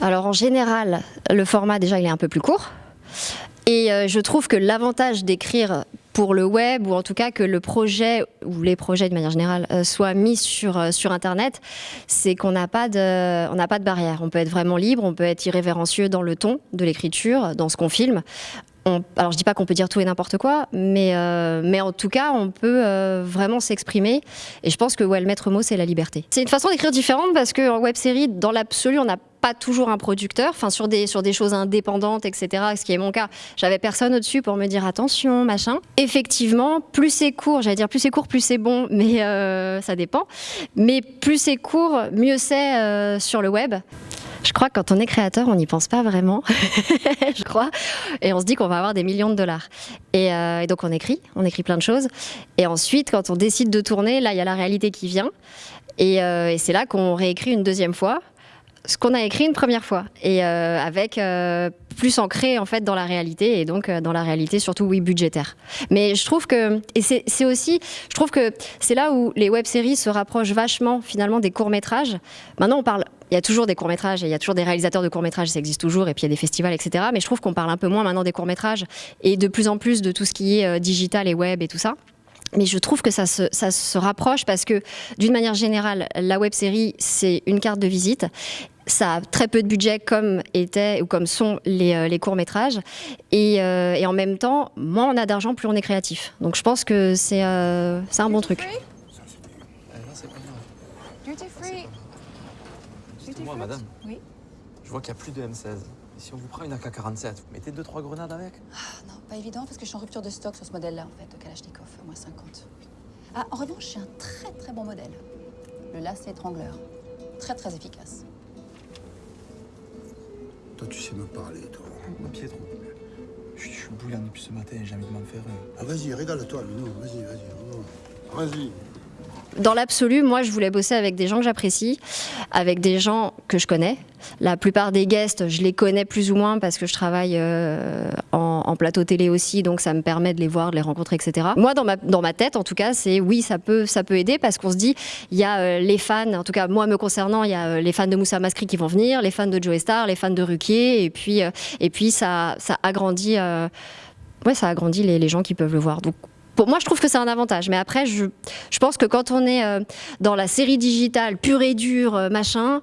Alors en général, le format déjà il est un peu plus court. Et euh, je trouve que l'avantage d'écrire pour le web, ou en tout cas que le projet, ou les projets de manière générale, euh, soient mis sur, euh, sur Internet, c'est qu'on n'a pas, pas de barrière. On peut être vraiment libre, on peut être irrévérencieux dans le ton de l'écriture, dans ce qu'on filme. Alors je dis pas qu'on peut dire tout et n'importe quoi, mais, mais en tout cas on peut vraiment s'exprimer. Et je pense que le maître mot c'est la liberté. C'est une façon d'écrire différente parce qu'en web série, dans l'absolu, on n'a pas toujours un producteur, enfin sur des, sur des choses indépendantes, etc., ce qui est mon cas. J'avais personne au-dessus pour me dire attention, machin. Effectivement, plus c'est court, j'allais dire plus c'est court, plus c'est bon, mais euh, ça dépend. Mais plus c'est court, mieux c'est euh, sur le web. Je crois que quand on est créateur, on n'y pense pas vraiment, je crois, et on se dit qu'on va avoir des millions de dollars. Et, euh, et, donc on écrit, on écrit plein de choses. Et ensuite, quand on décide de tourner, là, il y a la réalité qui vient. Et, euh, c'est là qu'on réécrit une deuxième fois ce qu'on a écrit une première fois et euh, avec plus ancré en fait dans la réalité et donc dans la réalité surtout oui budgétaire. Mais je trouve que et c'est aussi je trouve que c'est là où les web-séries se rapprochent vachement finalement des courts-métrages. Maintenant on parle il y a toujours des courts-métrages et il y a toujours des réalisateurs de courts-métrages, ça existe toujours, et puis il y a des festivals, etc. Mais je trouve qu'on parle un peu moins maintenant des courts-métrages et de plus en plus de tout ce qui est digital et web et tout ça. Mais je trouve que ça se, ça se rapproche parce que, d'une manière générale, la web série, c'est une carte de visite ça a très peu de budget comme étaient ou comme sont les, euh, les courts-métrages. Et, euh, et, en même temps, moins on a d'argent, plus on est créatif. Donc je pense que c'est euh, un bon truc. Moi, madame, oui je vois qu'il n'y a plus de M16. Et si on vous prend une AK-47, vous mettez 2-3 grenades avec? Ah, Non, pas évident parce que je suis en rupture de stock sur ce modèle-là, en fait, de Kalachnikov, moins 50. Ah, en revanche, j'ai un très très bon modèle. Le lacet étrangleur. Très très efficace. Toi, tu sais me parler, toi. Mon Pietro, je, je suis bouillant depuis ce matin, j'ai envie de m'en faire. Ah, vas-y, régale-toi, Lino. Vas-y, vas-y. Vas-y. Dans l'absolu, moi, je voulais bosser avec des gens que j'apprécie, avec des gens que je connais. La plupart des guests, je les connais plus ou moins parce que je travaille euh, en, plateau télé aussi, donc ça me permet de les voir, de les rencontrer, etc. Moi, dans ma, tête, en tout cas, c'est oui, ça peut, ça peut aider parce qu'on se dit, il y a euh, les fans, en tout cas, moi me concernant, il y a euh, les fans de Moussa Maskri qui vont venir, les fans de Joe Star, les fans de Ruquier, et puis, et puis ça, agrandit, ça agrandit les, gens qui peuvent le voir. Pour moi, je trouve que c'est un avantage. Mais après, je, je, pense que quand on est euh, dans la série digitale pure et dure, euh, machin,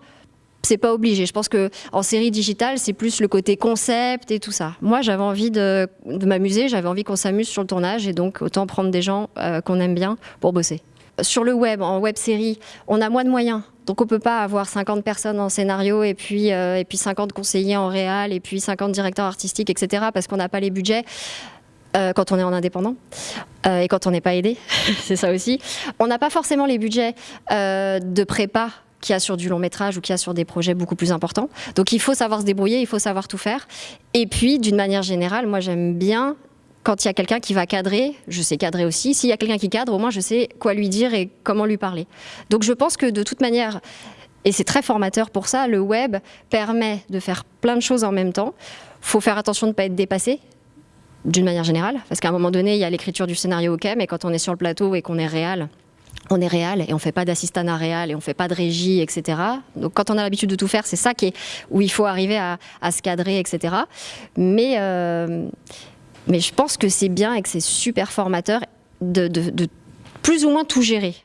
c'est pas obligé. Je pense que en série digitale, c'est plus le côté concept et tout ça. Moi, j'avais envie de, de m'amuser, j'avais envie qu'on s'amuse sur le tournage et donc autant prendre des gens euh, qu'on aime bien pour bosser. Sur le web, en web série, on a moins de moyens. Donc on peut pas avoir 50 personnes en scénario et puis, euh, et puis 50 conseillers en réal et puis 50 directeurs artistiques, etc. parce qu'on n'a pas les budgets. Euh, quand on est en indépendant euh, et quand on n'est pas aidé, c'est ça aussi. On n'a pas forcément les budgets euh, de prépa qu'il y a sur du long métrage ou qu'il y a sur des projets beaucoup plus importants. Donc il faut savoir se débrouiller, il faut savoir tout faire. Et puis d'une manière générale, moi j'aime bien quand il y a quelqu'un qui va cadrer, je sais cadrer aussi. S'il y a quelqu'un qui cadre, au moins je sais quoi lui dire et comment lui parler. Donc je pense que de toute manière, et c'est très formateur pour ça, le web permet de faire plein de choses en même temps. Faut faire attention de ne pas être dépassé, d'une manière générale, parce qu'à un moment donné, il y a l'écriture du scénario, ok, mais quand on est sur le plateau et qu'on est réel, on est réel et on fait pas d'assistanat réel et on fait pas de régie, etc. Donc quand on a l'habitude de tout faire, c'est ça qui est où il faut arriver à, à se cadrer, etc. Mais, euh, mais je pense que c'est bien et que c'est super formateur de plus ou moins tout gérer.